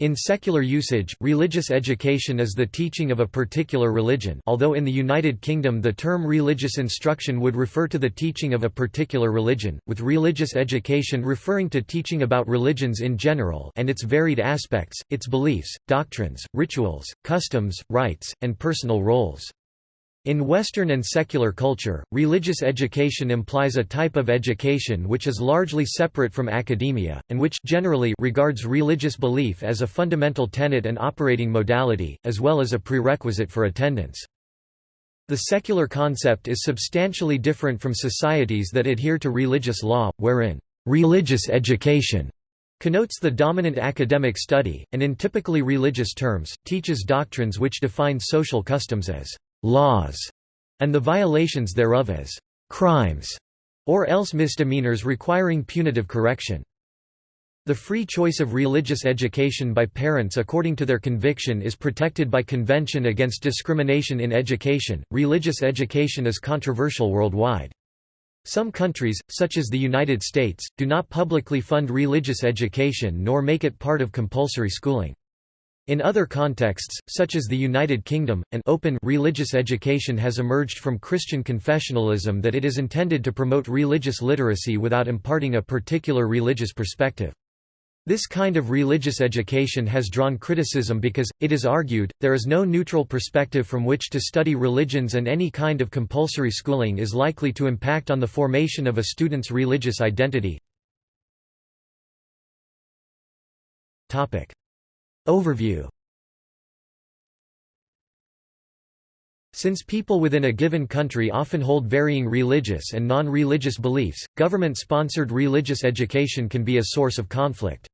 In secular usage, religious education is the teaching of a particular religion although in the United Kingdom the term religious instruction would refer to the teaching of a particular religion, with religious education referring to teaching about religions in general and its varied aspects, its beliefs, doctrines, rituals, customs, rites, and personal roles. In Western and secular culture, religious education implies a type of education which is largely separate from academia, and which generally regards religious belief as a fundamental tenet and operating modality, as well as a prerequisite for attendance. The secular concept is substantially different from societies that adhere to religious law, wherein religious education connotes the dominant academic study, and in typically religious terms, teaches doctrines which define social customs as laws, and the violations thereof as crimes, or else misdemeanors requiring punitive correction. The free choice of religious education by parents according to their conviction is protected by Convention Against Discrimination in Education. Religious education is controversial worldwide. Some countries, such as the United States, do not publicly fund religious education nor make it part of compulsory schooling. In other contexts, such as the United Kingdom, an open religious education has emerged from Christian confessionalism that it is intended to promote religious literacy without imparting a particular religious perspective. This kind of religious education has drawn criticism because, it is argued, there is no neutral perspective from which to study religions and any kind of compulsory schooling is likely to impact on the formation of a student's religious identity. Overview Since people within a given country often hold varying religious and non-religious beliefs, government-sponsored religious education can be a source of conflict.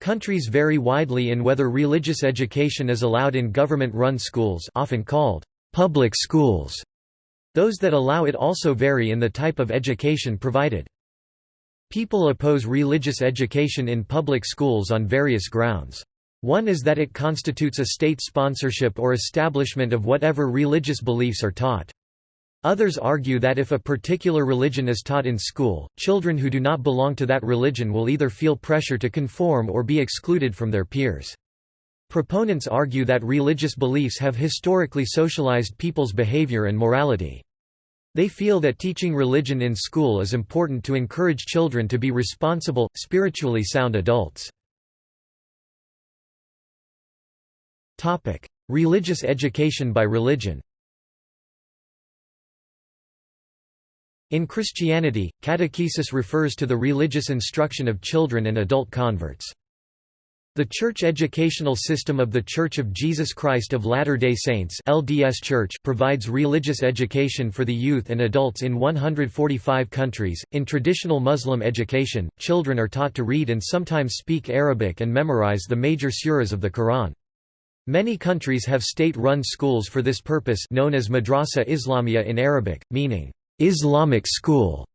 Countries vary widely in whether religious education is allowed in government-run schools often called public schools. Those that allow it also vary in the type of education provided. People oppose religious education in public schools on various grounds. One is that it constitutes a state sponsorship or establishment of whatever religious beliefs are taught. Others argue that if a particular religion is taught in school, children who do not belong to that religion will either feel pressure to conform or be excluded from their peers. Proponents argue that religious beliefs have historically socialized people's behavior and morality. They feel that teaching religion in school is important to encourage children to be responsible, spiritually sound adults. Topic: Religious education by religion. In Christianity, catechesis refers to the religious instruction of children and adult converts. The church educational system of The Church of Jesus Christ of Latter-day Saints LDS Church provides religious education for the youth and adults in 145 countries. In traditional Muslim education, children are taught to read and sometimes speak Arabic and memorize the major suras of the Quran. Many countries have state-run schools for this purpose known as Madrasa Islamia in Arabic, meaning, Islamic school.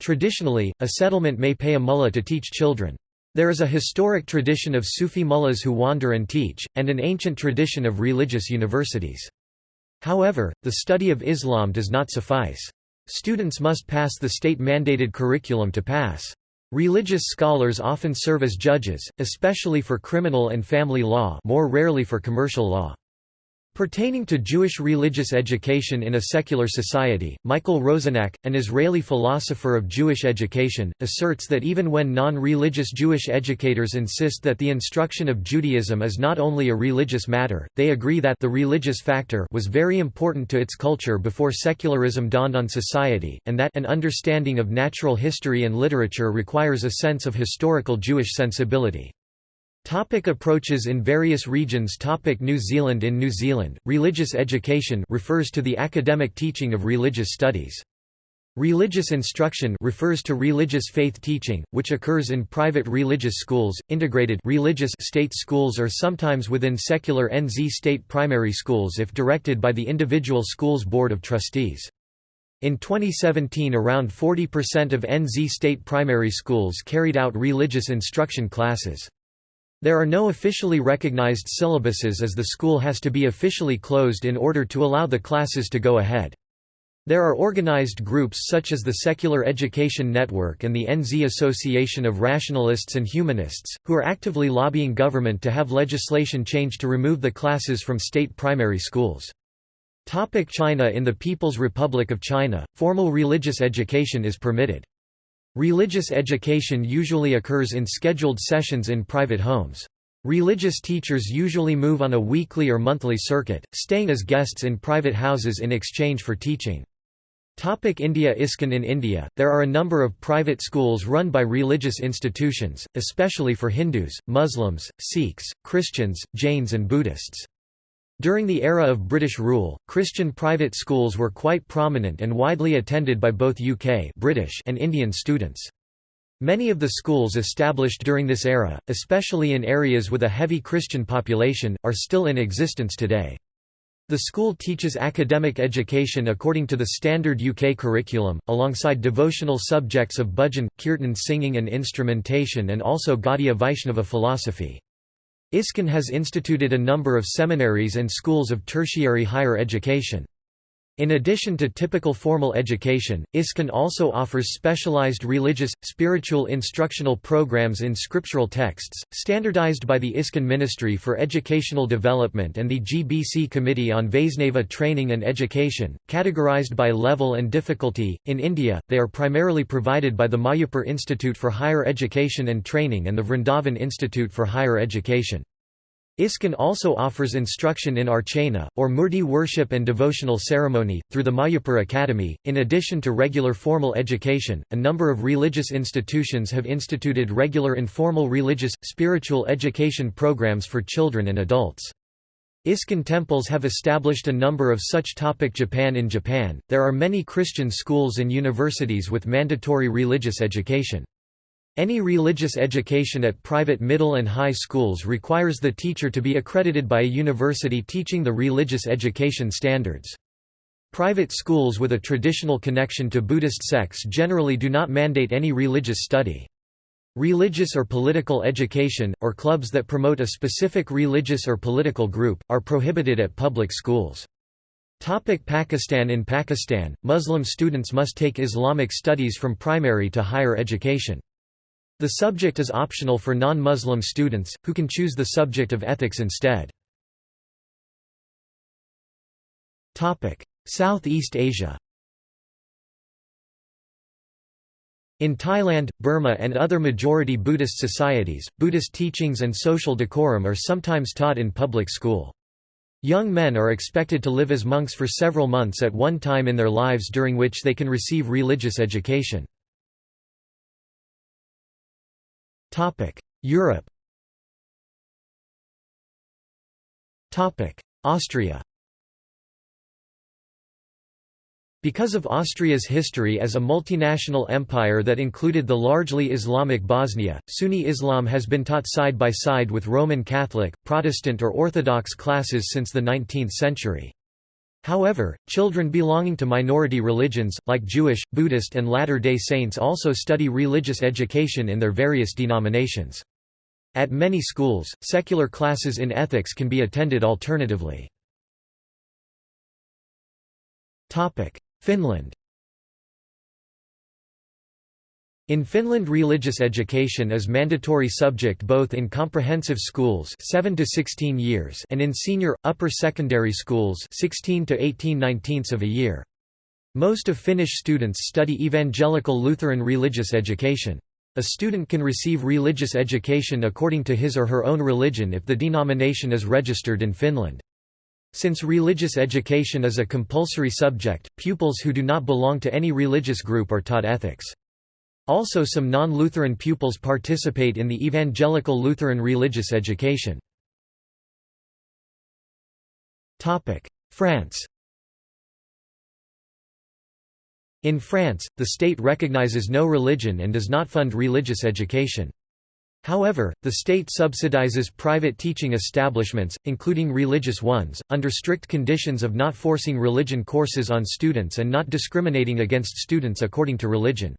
Traditionally, a settlement may pay a mullah to teach children. There is a historic tradition of Sufi mullahs who wander and teach, and an ancient tradition of religious universities. However, the study of Islam does not suffice. Students must pass the state-mandated curriculum to pass. Religious scholars often serve as judges, especially for criminal and family law more rarely for commercial law. Pertaining to Jewish religious education in a secular society, Michael Rosenak, an Israeli philosopher of Jewish education, asserts that even when non-religious Jewish educators insist that the instruction of Judaism is not only a religious matter, they agree that the religious factor was very important to its culture before secularism dawned on society, and that an understanding of natural history and literature requires a sense of historical Jewish sensibility. Topic approaches in various regions Topic New Zealand In New Zealand, religious education refers to the academic teaching of religious studies. Religious instruction refers to religious faith teaching, which occurs in private religious schools, integrated religious state schools or sometimes within secular NZ state primary schools if directed by the individual school's board of trustees. In 2017 around 40% of NZ state primary schools carried out religious instruction classes. There are no officially recognized syllabuses as the school has to be officially closed in order to allow the classes to go ahead. There are organized groups such as the Secular Education Network and the NZ Association of Rationalists and Humanists, who are actively lobbying government to have legislation changed to remove the classes from state primary schools. Topic China In the People's Republic of China, formal religious education is permitted. Religious education usually occurs in scheduled sessions in private homes. Religious teachers usually move on a weekly or monthly circuit, staying as guests in private houses in exchange for teaching. Topic India ISKCON In India, there are a number of private schools run by religious institutions, especially for Hindus, Muslims, Sikhs, Christians, Jains and Buddhists. During the era of British rule, Christian private schools were quite prominent and widely attended by both UK British and Indian students. Many of the schools established during this era, especially in areas with a heavy Christian population, are still in existence today. The school teaches academic education according to the standard UK curriculum, alongside devotional subjects of bhajan, kirtan singing and instrumentation and also Gaudiya Vaishnava philosophy. ISKCON has instituted a number of seminaries and schools of tertiary higher education. In addition to typical formal education, ISKCON also offers specialized religious, spiritual instructional programs in scriptural texts, standardized by the ISKCON Ministry for Educational Development and the GBC Committee on Vaisnava Training and Education, categorized by level and difficulty. In India, they are primarily provided by the Mayapur Institute for Higher Education and Training and the Vrindavan Institute for Higher Education. ISKCON also offers instruction in Archana, or Murti worship and devotional ceremony, through the Mayapur Academy. In addition to regular formal education, a number of religious institutions have instituted regular informal religious, spiritual education programs for children and adults. ISKCON temples have established a number of such. Topic Japan In Japan, there are many Christian schools and universities with mandatory religious education. Any religious education at private middle and high schools requires the teacher to be accredited by a university teaching the religious education standards. Private schools with a traditional connection to Buddhist sects generally do not mandate any religious study. Religious or political education, or clubs that promote a specific religious or political group, are prohibited at public schools. Topic Pakistan In Pakistan, Muslim students must take Islamic studies from primary to higher education. The subject is optional for non-Muslim students, who can choose the subject of ethics instead. Southeast Asia In Thailand, Burma and other majority Buddhist societies, Buddhist teachings and social decorum are sometimes taught in public school. Young men are expected to live as monks for several months at one time in their lives during which they can receive religious education. Europe. Austria. Because of Austria's history as a multinational empire that included the largely Islamic Bosnia, Sunni Islam has been taught side by side with Roman Catholic, Protestant or Orthodox classes since the 19th century. However, children belonging to minority religions, like Jewish, Buddhist and Latter-day Saints also study religious education in their various denominations. At many schools, secular classes in ethics can be attended alternatively. Finland In Finland religious education is mandatory subject both in comprehensive schools 7 to 16 years and in senior upper secondary schools 16 to 18 19ths of a year. Most of Finnish students study evangelical Lutheran religious education. A student can receive religious education according to his or her own religion if the denomination is registered in Finland. Since religious education is a compulsory subject, pupils who do not belong to any religious group are taught ethics. Also some non-Lutheran pupils participate in the evangelical Lutheran religious education. France In France, the state recognizes no religion and does not fund religious education. However, the state subsidizes private teaching establishments, including religious ones, under strict conditions of not forcing religion courses on students and not discriminating against students according to religion.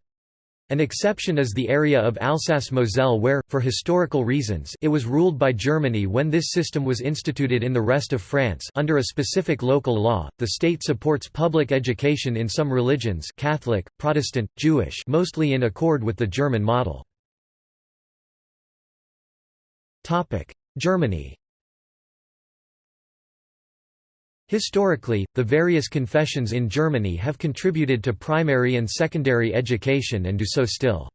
An exception is the area of Alsace-Moselle where, for historical reasons, it was ruled by Germany when this system was instituted in the rest of France under a specific local law. The state supports public education in some religions, Catholic, Protestant, Jewish, mostly in accord with the German model. Germany. Historically, the various confessions in Germany have contributed to primary and secondary education and do so still.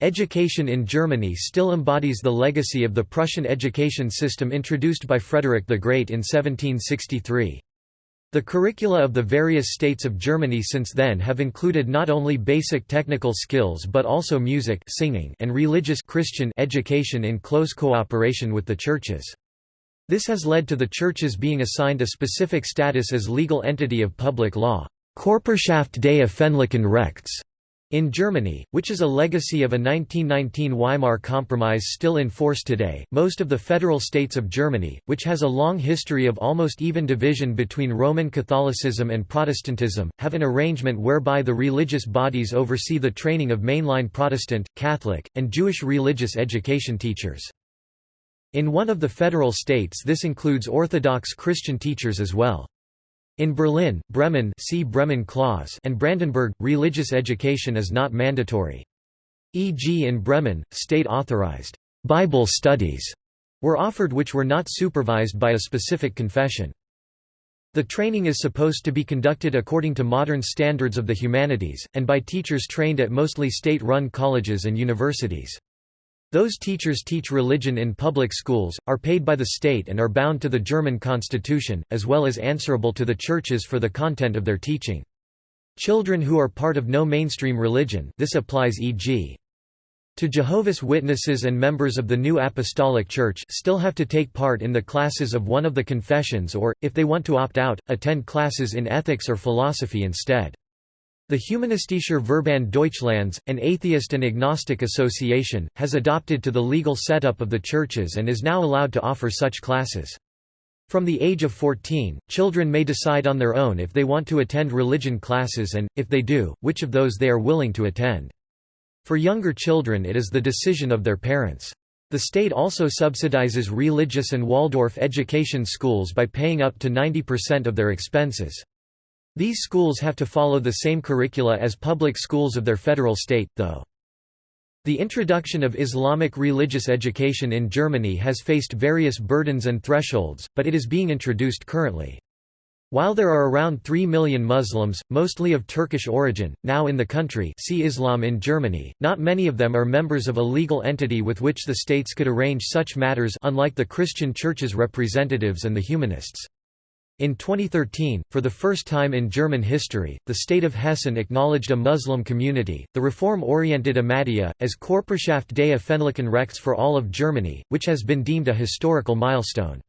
Education in Germany still embodies the legacy of the Prussian education system introduced by Frederick the Great in 1763. The curricula of the various states of Germany since then have included not only basic technical skills but also music singing and religious Christian education in close cooperation with the churches. This has led to the churches being assigned a specific status as legal entity of public law Körperschaft des öffentlichen Rechts in Germany, which is a legacy of a 1919 Weimar Compromise still in force today. Most of the federal states of Germany, which has a long history of almost even division between Roman Catholicism and Protestantism, have an arrangement whereby the religious bodies oversee the training of mainline Protestant, Catholic, and Jewish religious education teachers. In one of the federal states this includes Orthodox Christian teachers as well. In Berlin, Bremen see Bremen Clause and Brandenburg, religious education is not mandatory. E.g. in Bremen, state-authorized «Bible studies» were offered which were not supervised by a specific confession. The training is supposed to be conducted according to modern standards of the humanities, and by teachers trained at mostly state-run colleges and universities. Those teachers teach religion in public schools, are paid by the state and are bound to the German constitution, as well as answerable to the churches for the content of their teaching. Children who are part of no mainstream religion this applies e.g. to Jehovah's Witnesses and members of the New Apostolic Church still have to take part in the classes of one of the confessions or, if they want to opt out, attend classes in ethics or philosophy instead. The Humanistischer Verband Deutschlands, an atheist and agnostic association, has adopted to the legal setup of the churches and is now allowed to offer such classes. From the age of 14, children may decide on their own if they want to attend religion classes and, if they do, which of those they are willing to attend. For younger children it is the decision of their parents. The state also subsidizes religious and Waldorf education schools by paying up to 90% of their expenses. These schools have to follow the same curricula as public schools of their federal state, though. The introduction of Islamic religious education in Germany has faced various burdens and thresholds, but it is being introduced currently. While there are around 3 million Muslims, mostly of Turkish origin, now in the country see Islam in Germany, not many of them are members of a legal entity with which the states could arrange such matters unlike the Christian church's representatives and the humanists. In 2013, for the first time in German history, the state of Hessen acknowledged a Muslim community, the reform-oriented Ahmadiyya, as Körperschaft des öffentlichen Rechts for all of Germany, which has been deemed a historical milestone.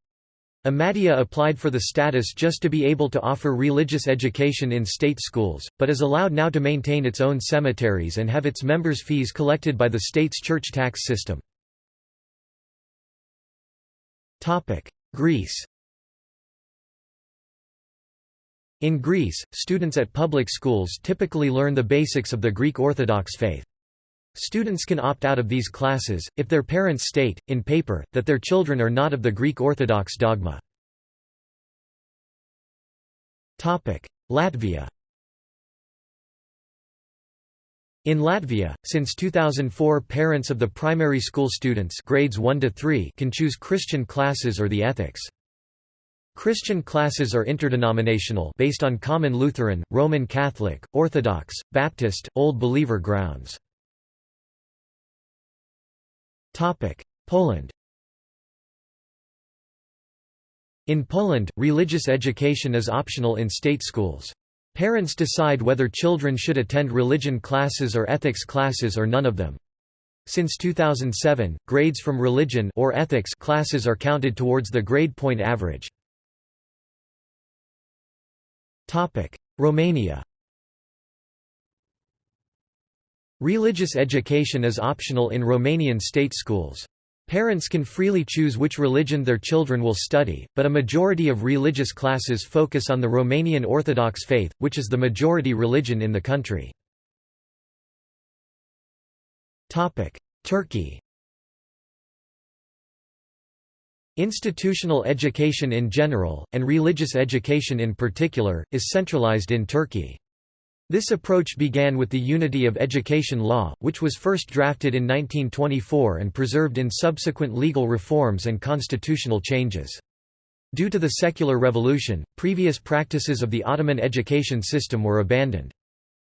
Ahmadiyya applied for the status just to be able to offer religious education in state schools, but is allowed now to maintain its own cemeteries and have its members' fees collected by the state's church tax system. Greece In Greece, students at public schools typically learn the basics of the Greek Orthodox faith. Students can opt out of these classes, if their parents state, in paper, that their children are not of the Greek Orthodox dogma. Latvia In Latvia, since 2004 parents of the primary school students grades 1 to 3 can choose Christian classes or the ethics. Christian classes are interdenominational based on common Lutheran, Roman Catholic, Orthodox, Baptist, Old Believer grounds. Poland In Poland, religious education is optional in state schools. Parents decide whether children should attend religion classes or ethics classes or none of them. Since 2007, grades from religion or ethics classes are counted towards the grade point average. Romania Religious education is optional in Romanian state schools. Parents can freely choose which religion their children will study, but a majority of religious classes focus on the Romanian Orthodox faith, which is the majority religion in the country. Turkey Institutional education in general, and religious education in particular, is centralized in Turkey. This approach began with the Unity of Education Law, which was first drafted in 1924 and preserved in subsequent legal reforms and constitutional changes. Due to the secular revolution, previous practices of the Ottoman education system were abandoned.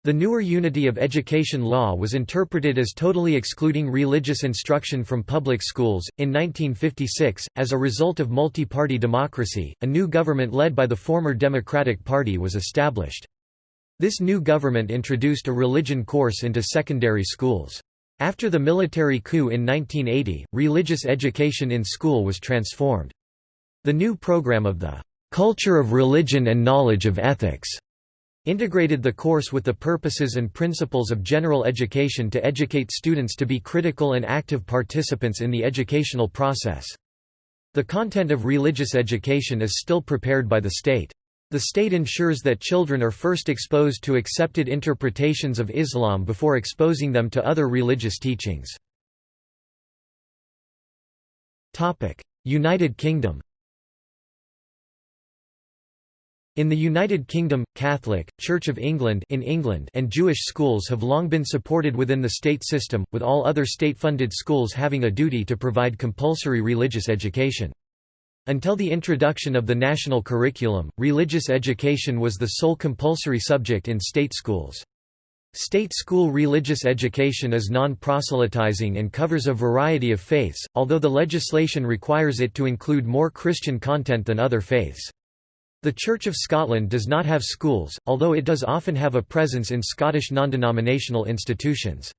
The newer unity of education law was interpreted as totally excluding religious instruction from public schools. In 1956, as a result of multi party democracy, a new government led by the former Democratic Party was established. This new government introduced a religion course into secondary schools. After the military coup in 1980, religious education in school was transformed. The new program of the Culture of Religion and Knowledge of Ethics integrated the course with the purposes and principles of general education to educate students to be critical and active participants in the educational process. The content of religious education is still prepared by the state. The state ensures that children are first exposed to accepted interpretations of Islam before exposing them to other religious teachings. United Kingdom In the United Kingdom, Catholic, Church of England in England and Jewish schools have long been supported within the state system, with all other state-funded schools having a duty to provide compulsory religious education. Until the introduction of the national curriculum, religious education was the sole compulsory subject in state schools. State school religious education is non-proselytizing and covers a variety of faiths, although the legislation requires it to include more Christian content than other faiths. The Church of Scotland does not have schools, although it does often have a presence in Scottish non-denominational institutions.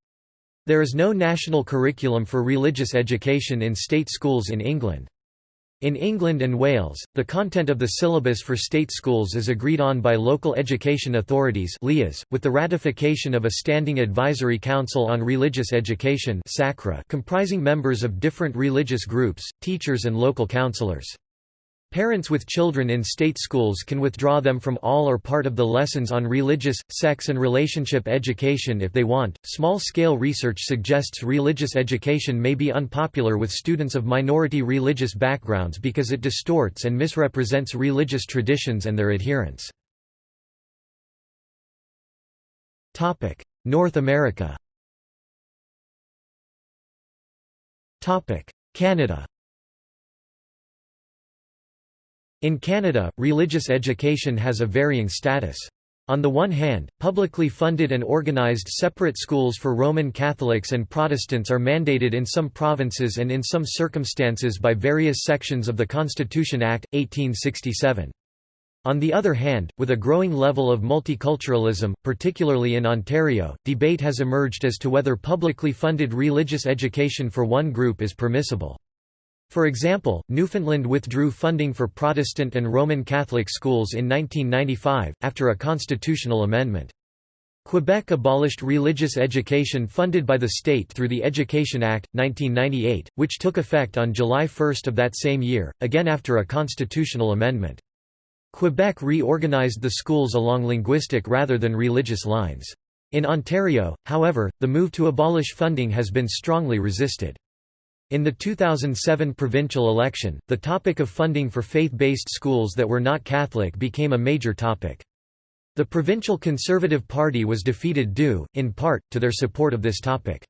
There is no national curriculum for religious education in state schools in England. In England and Wales, the content of the syllabus for state schools is agreed on by local education authorities with the ratification of a Standing Advisory Council on Religious Education comprising members of different religious groups, teachers and local councillors. Parents with children in state schools can withdraw them from all or part of the lessons on religious, sex and relationship education if they want. Small scale research suggests religious education may be unpopular with students of minority religious backgrounds because it distorts and misrepresents religious traditions and their adherents. North America. Canada. In Canada, religious education has a varying status. On the one hand, publicly funded and organized separate schools for Roman Catholics and Protestants are mandated in some provinces and in some circumstances by various sections of the Constitution Act, 1867. On the other hand, with a growing level of multiculturalism, particularly in Ontario, debate has emerged as to whether publicly funded religious education for one group is permissible. For example, Newfoundland withdrew funding for Protestant and Roman Catholic schools in 1995, after a constitutional amendment. Quebec abolished religious education funded by the state through the Education Act, 1998, which took effect on July 1 of that same year, again after a constitutional amendment. Quebec reorganized the schools along linguistic rather than religious lines. In Ontario, however, the move to abolish funding has been strongly resisted. In the 2007 provincial election, the topic of funding for faith-based schools that were not Catholic became a major topic. The Provincial Conservative Party was defeated due, in part, to their support of this topic.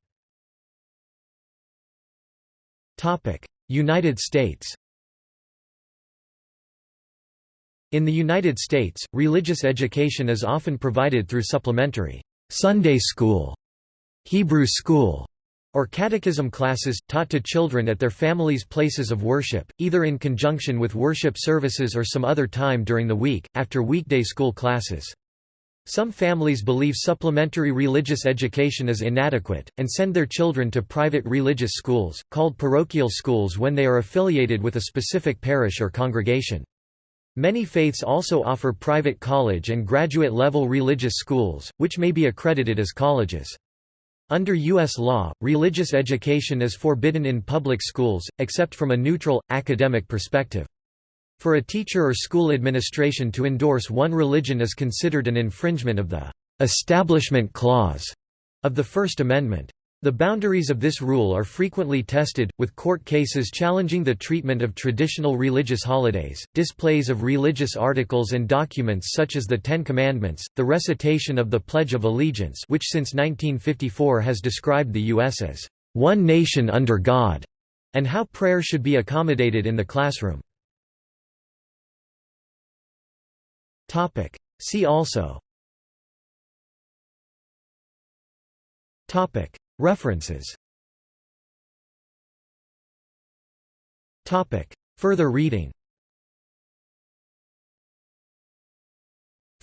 United States In the United States, religious education is often provided through supplementary Sunday school, Hebrew school, or catechism classes, taught to children at their families' places of worship, either in conjunction with worship services or some other time during the week, after weekday school classes. Some families believe supplementary religious education is inadequate, and send their children to private religious schools, called parochial schools when they are affiliated with a specific parish or congregation. Many faiths also offer private college and graduate-level religious schools, which may be accredited as colleges. Under U.S. law, religious education is forbidden in public schools, except from a neutral, academic perspective. For a teacher or school administration to endorse one religion is considered an infringement of the «Establishment Clause» of the First Amendment. The boundaries of this rule are frequently tested, with court cases challenging the treatment of traditional religious holidays, displays of religious articles and documents such as the Ten Commandments, the recitation of the Pledge of Allegiance which since 1954 has described the U.S. as, "...one nation under God", and how prayer should be accommodated in the classroom. See also References Further reading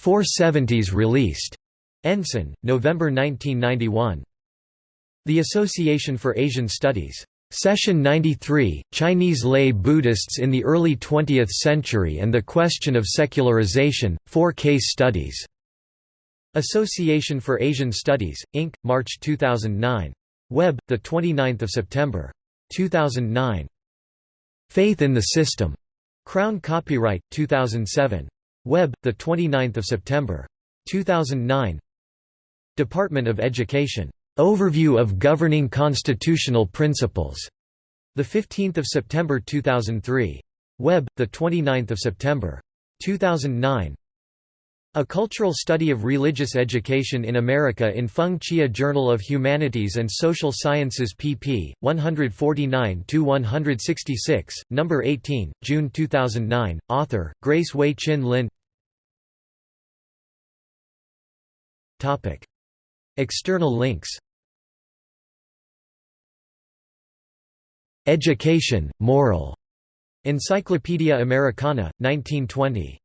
470s released. Ensign, November 1991. The Association for Asian Studies. Session 93, Chinese lay Buddhists in the early 20th century and the question of secularization, four case studies. Association for Asian Studies, Inc., March 2009. Web, 29 September. 2009. Faith in the System. Crown Copyright, 2007. Web, 29 September. 2009. Department of Education. Overview of Governing Constitutional Principles. 15 September 2003. Web, 29 September. 2009. A Cultural Study of Religious Education in America in Feng Chia Journal of Humanities and Social Sciences pp. 149–166, No. 18, June 2009, author, Grace Wei Chin Lin External links Education, Moral. Encyclopædia Americana, 1920.